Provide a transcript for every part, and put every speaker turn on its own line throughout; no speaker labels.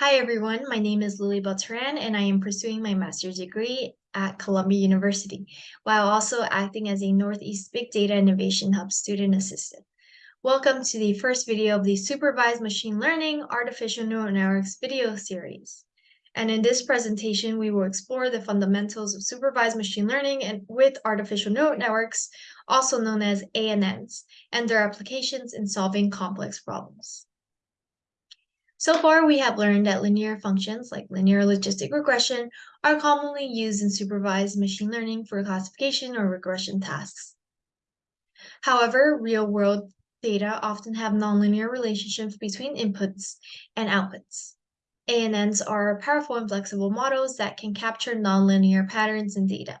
Hi everyone, my name is Lily Beltran and I am pursuing my master's degree at Columbia University while also acting as a Northeast Big Data Innovation Hub student assistant. Welcome to the first video of the Supervised Machine Learning Artificial Neural Networks video series. And in this presentation, we will explore the fundamentals of supervised machine learning and with artificial neural networks, also known as ANNs, and their applications in solving complex problems. So far, we have learned that linear functions like linear logistic regression are commonly used in supervised machine learning for classification or regression tasks. However, real-world data often have nonlinear relationships between inputs and outputs. ANNs are powerful and flexible models that can capture nonlinear patterns in data.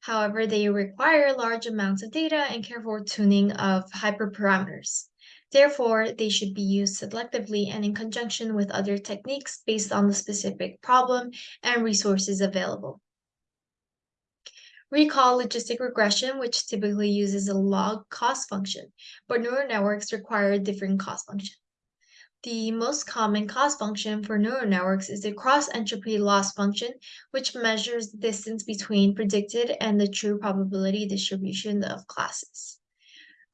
However, they require large amounts of data and careful tuning of hyperparameters. Therefore, they should be used selectively and in conjunction with other techniques based on the specific problem and resources available. Recall logistic regression, which typically uses a log cost function, but neural networks require a different cost function. The most common cost function for neural networks is the cross-entropy loss function, which measures the distance between predicted and the true probability distribution of classes.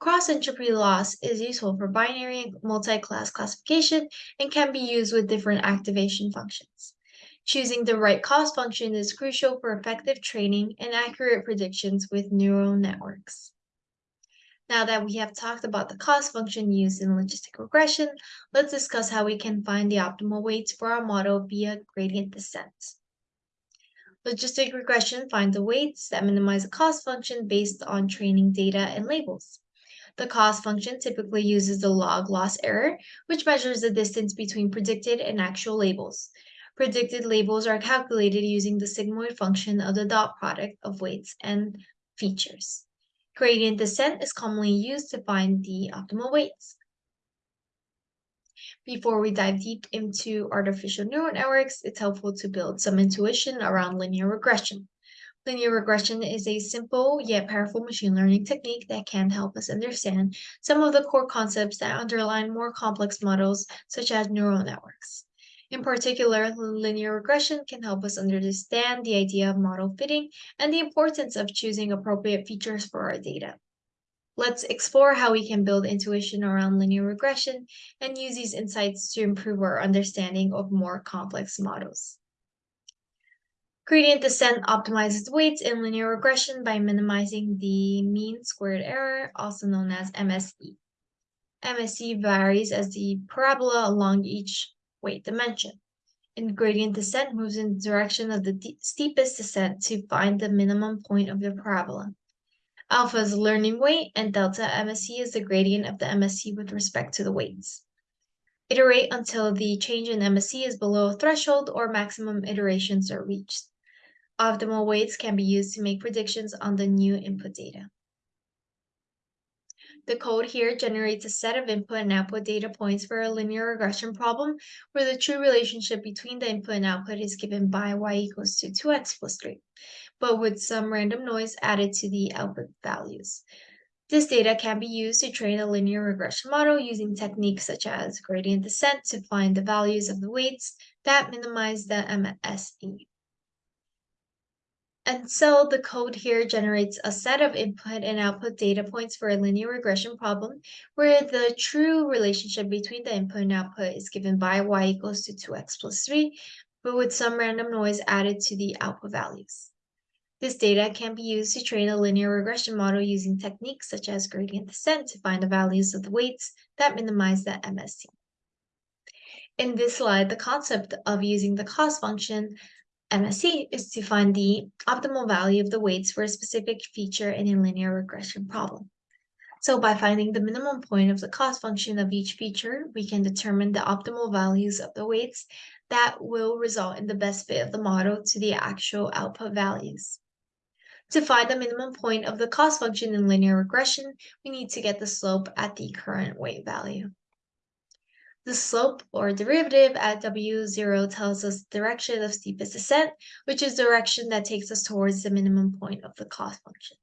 Cross-entropy loss is useful for binary and multi-class classification and can be used with different activation functions. Choosing the right cost function is crucial for effective training and accurate predictions with neural networks. Now that we have talked about the cost function used in logistic regression, let's discuss how we can find the optimal weights for our model via gradient descent. Logistic regression finds the weights that minimize the cost function based on training data and labels. The cost function typically uses the log loss error, which measures the distance between predicted and actual labels. Predicted labels are calculated using the sigmoid function of the dot product of weights and features. Gradient descent is commonly used to find the optimal weights. Before we dive deep into artificial neural networks, it's helpful to build some intuition around linear regression. Linear regression is a simple yet powerful machine learning technique that can help us understand some of the core concepts that underlie more complex models, such as neural networks. In particular, linear regression can help us understand the idea of model fitting and the importance of choosing appropriate features for our data. Let's explore how we can build intuition around linear regression and use these insights to improve our understanding of more complex models. Gradient descent optimizes weights in linear regression by minimizing the mean squared error, also known as MSE. MSE varies as the parabola along each weight dimension. And gradient descent moves in the direction of the steepest descent to find the minimum point of the parabola. Alpha is the learning weight, and delta MSE is the gradient of the MSE with respect to the weights. Iterate until the change in MSE is below a threshold or maximum iterations are reached. Optimal weights can be used to make predictions on the new input data. The code here generates a set of input and output data points for a linear regression problem where the true relationship between the input and output is given by y equals to 2x plus 3, but with some random noise added to the output values. This data can be used to train a linear regression model using techniques such as gradient descent to find the values of the weights that minimize the MSE. And so the code here generates a set of input and output data points for a linear regression problem where the true relationship between the input and output is given by y equals to 2x plus 3, but with some random noise added to the output values. This data can be used to train a linear regression model using techniques such as gradient descent to find the values of the weights that minimize the MSE. In this slide, the concept of using the cost function Um, MSE is to find the optimal value of the weights for a specific feature in a linear regression problem. So by finding the minimum point of the cost function of each feature, we can determine the optimal values of the weights that will result in the best fit of the model to the actual output values. To find the minimum point of the cost function in linear regression, we need to get the slope at the current weight value. The slope or derivative at w0 tells us the direction of steepest descent, which is direction that takes us towards the minimum point of the cost function.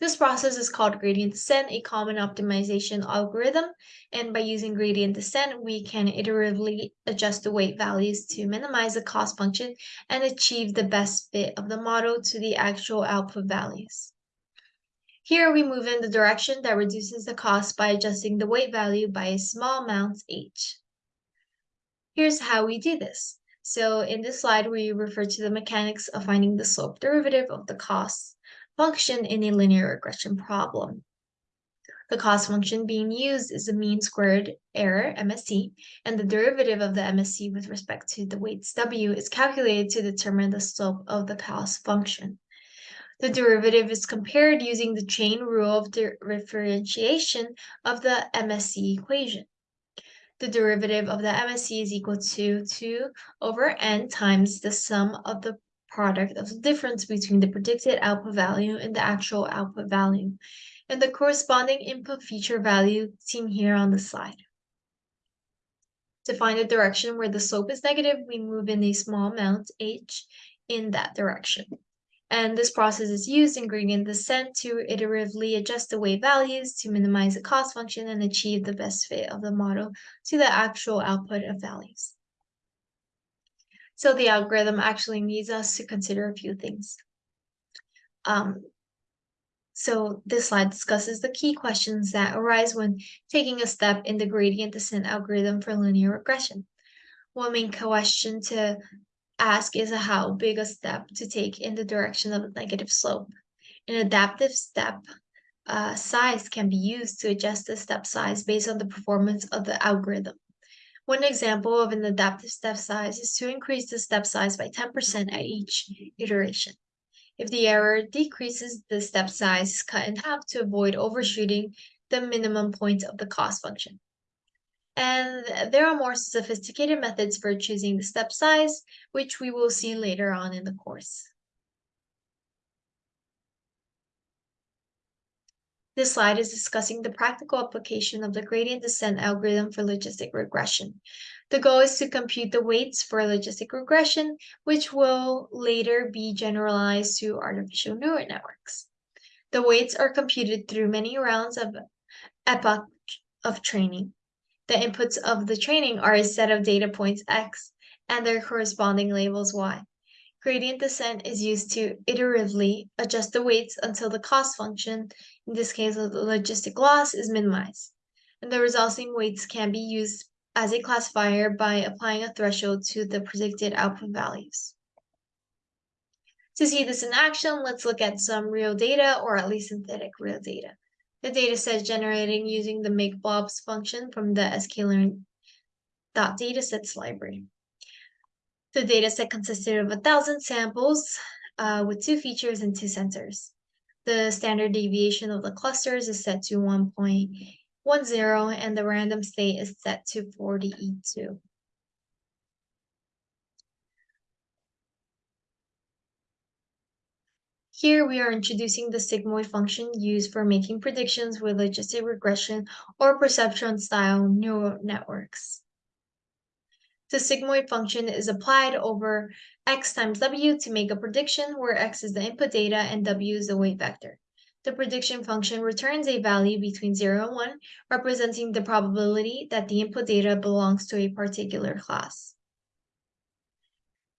This process is called gradient descent, a common optimization algorithm. And by using gradient descent, we can iteratively adjust the weight values to minimize the cost function and achieve the best fit of the model to the actual output values. Here we move in the direction that reduces the cost by adjusting the weight value by a small amount h. Here's how we do this. So in this slide, we refer to the mechanics of finding the slope derivative of the cost function in a linear regression problem. The cost function being used is the mean squared error, MSE, and the derivative of the MSE with respect to the weights W is calculated to determine the slope of the cost function. The derivative is compared using the chain rule of differentiation of the MSE equation. The derivative of the MSE is equal to 2 over n times the sum of the product of the difference between the predicted output value and the actual output value, and the corresponding input feature value seen here on the slide. To find the direction where the slope is negative, we move in a small amount, h, in that direction. And this process is used in gradient descent to iteratively adjust the weight values to minimize the cost function and achieve the best fit of the model to the actual output of values. So the algorithm actually needs us to consider a few things. Um, so this slide discusses the key questions that arise when taking a step in the gradient descent algorithm for linear regression. One main question to ask is how big a step to take in the direction of a negative slope. An adaptive step uh, size can be used to adjust the step size based on the performance of the algorithm. One example of an adaptive step size is to increase the step size by 10% at each iteration. If the error decreases, the step size is cut in half to avoid overshooting the minimum point of the cost function. And there are more sophisticated methods for choosing the step size, which we will see later on in the course. This slide is discussing the practical application of the gradient descent algorithm for logistic regression. The goal is to compute the weights for logistic regression, which will later be generalized to artificial neural networks. The weights are computed through many rounds of epoch of training. The inputs of the training are a set of data points x and their corresponding labels y. Gradient descent is used to iteratively adjust the weights until the cost function, in this case the logistic loss, is minimized. And the resulting weights can be used as a classifier by applying a threshold to the predicted output values. To see this in action, let's look at some real data, or at least synthetic real data. The data set generating using the make blobs function from the sklearn.datasets library. The dataset consisted of a thousand samples uh, with two features and two centers. The standard deviation of the clusters is set to 1.10 and the random state is set to 40E2. Here we are introducing the sigmoid function used for making predictions with logistic regression or perceptron style neural networks. The sigmoid function is applied over x times w to make a prediction where x is the input data and w is the weight vector. The prediction function returns a value between 0 and 1, representing the probability that the input data belongs to a particular class.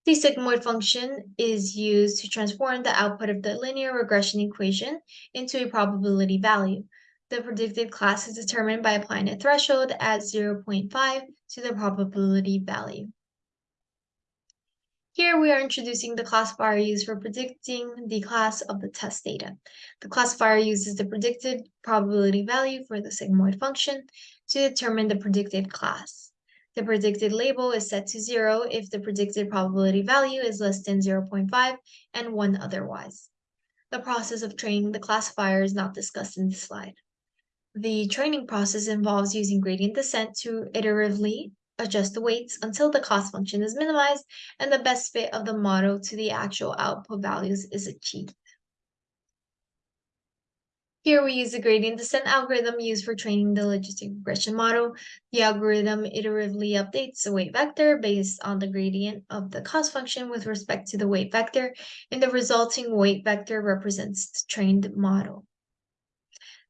The sigmoid function is used to transform the output of the linear regression equation into a probability value. The predicted class is determined by applying a threshold at 0.5 to the probability value. Here we are introducing the classifier used for predicting the class of the test data. The classifier uses the predicted probability value for the sigmoid function to determine the predicted class. The predicted label is set to 0 if the predicted probability value is less than 0.5 and 1 otherwise. The process of training the classifier is not discussed in this slide. The training process involves using gradient descent to iteratively adjust the weights until the cost function is minimized and the best fit of the model to the actual output values is achieved. Here we use the gradient descent algorithm used for training the logistic regression model. The algorithm iteratively updates the weight vector based on the gradient of the cost function with respect to the weight vector, and the resulting weight vector represents the trained model.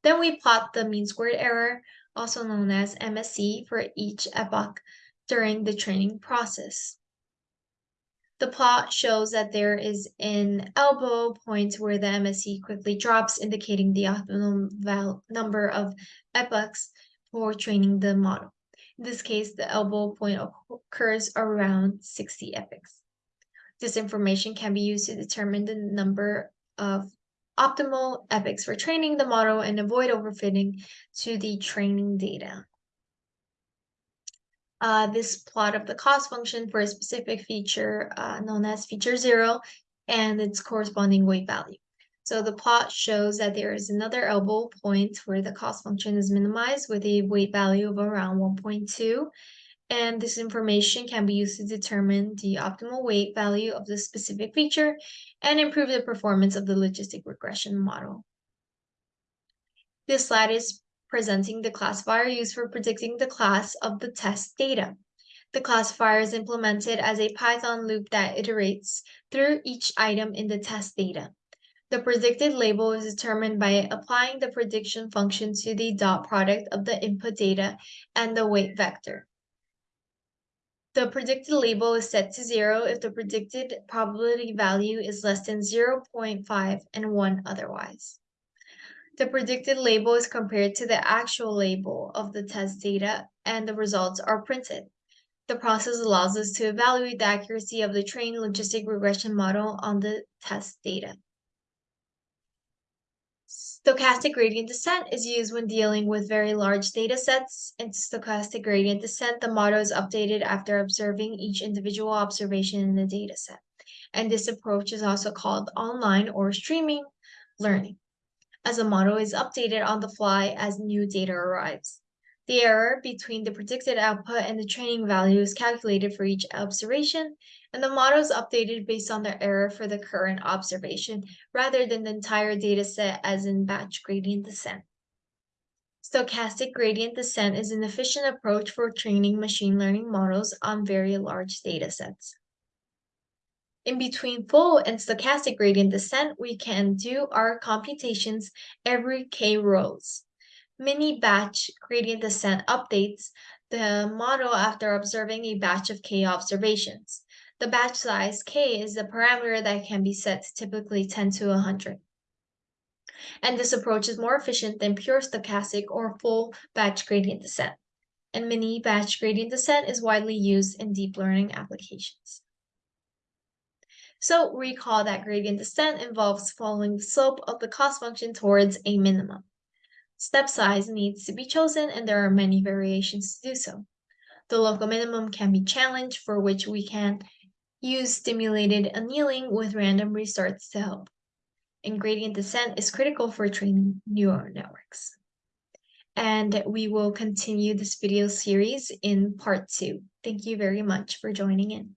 Then we plot the mean squared error, also known as MSE, for each epoch during the training process. The plot shows that there is an elbow point where the MSE quickly drops, indicating the optimum number of epochs for training the model. In this case, the elbow point occurs around 60 epochs. This information can be used to determine the number of optimal epochs for training the model and avoid overfitting to the training data. Uh, this plot of the cost function for a specific feature uh, known as feature zero and its corresponding weight value. So the plot shows that there is another elbow point where the cost function is minimized with a weight value of around 1.2 and this information can be used to determine the optimal weight value of the specific feature and improve the performance of the logistic regression model. This slide is presenting the classifier used for predicting the class of the test data. The classifier is implemented as a Python loop that iterates through each item in the test data. The predicted label is determined by applying the prediction function to the dot product of the input data and the weight vector. The predicted label is set to zero if the predicted probability value is less than 0.5 and 1 otherwise. The predicted label is compared to the actual label of the test data and the results are printed. The process allows us to evaluate the accuracy of the trained logistic regression model on the test data. Stochastic gradient descent is used when dealing with very large data sets. In stochastic gradient descent, the model is updated after observing each individual observation in the data set. And this approach is also called online or streaming learning, as the model is updated on the fly as new data arrives. The error between the predicted output and the training value is calculated for each observation, and the model is updated based on the error for the current observation rather than the entire data set as in batch gradient descent. Stochastic gradient descent is an efficient approach for training machine learning models on very large datasets. In between full and stochastic gradient descent, we can do our computations every k rows mini batch gradient descent updates the model after observing a batch of k observations. The batch size k is a parameter that can be set to typically 10 to 100. And this approach is more efficient than pure stochastic or full batch gradient descent. And mini batch gradient descent is widely used in deep learning applications. So recall that gradient descent involves following the slope of the cost function towards a minimum. Step size needs to be chosen and there are many variations to do so. The local minimum can be challenged for which we can use simulated annealing with random restarts to help. And gradient descent is critical for training neural networks. And we will continue this video series in part two. Thank you very much for joining in.